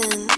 Listen.